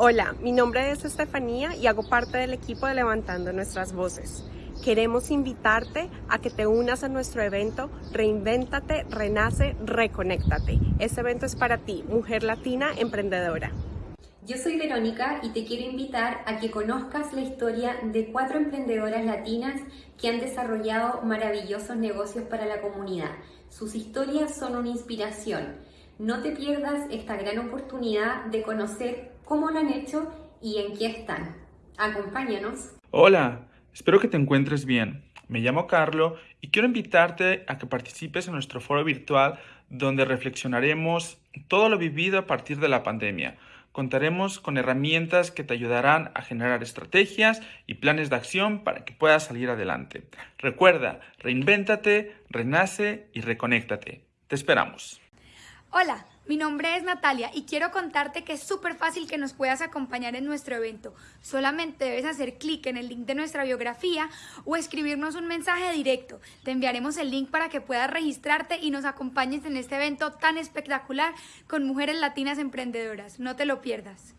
Hola, mi nombre es Estefanía y hago parte del equipo de Levantando Nuestras Voces. Queremos invitarte a que te unas a nuestro evento Reinvéntate, Renace, Reconéctate. Este evento es para ti, mujer latina emprendedora. Yo soy Verónica y te quiero invitar a que conozcas la historia de cuatro emprendedoras latinas que han desarrollado maravillosos negocios para la comunidad. Sus historias son una inspiración. No te pierdas esta gran oportunidad de conocer cómo lo han hecho y en qué están. Acompáñanos. Hola, espero que te encuentres bien. Me llamo Carlo y quiero invitarte a que participes en nuestro foro virtual donde reflexionaremos todo lo vivido a partir de la pandemia contaremos con herramientas que te ayudarán a generar estrategias y planes de acción para que puedas salir adelante. Recuerda, reinvéntate, renace y reconéctate. Te esperamos. Hola, mi nombre es Natalia y quiero contarte que es súper fácil que nos puedas acompañar en nuestro evento. Solamente debes hacer clic en el link de nuestra biografía o escribirnos un mensaje directo. Te enviaremos el link para que puedas registrarte y nos acompañes en este evento tan espectacular con mujeres latinas emprendedoras. No te lo pierdas.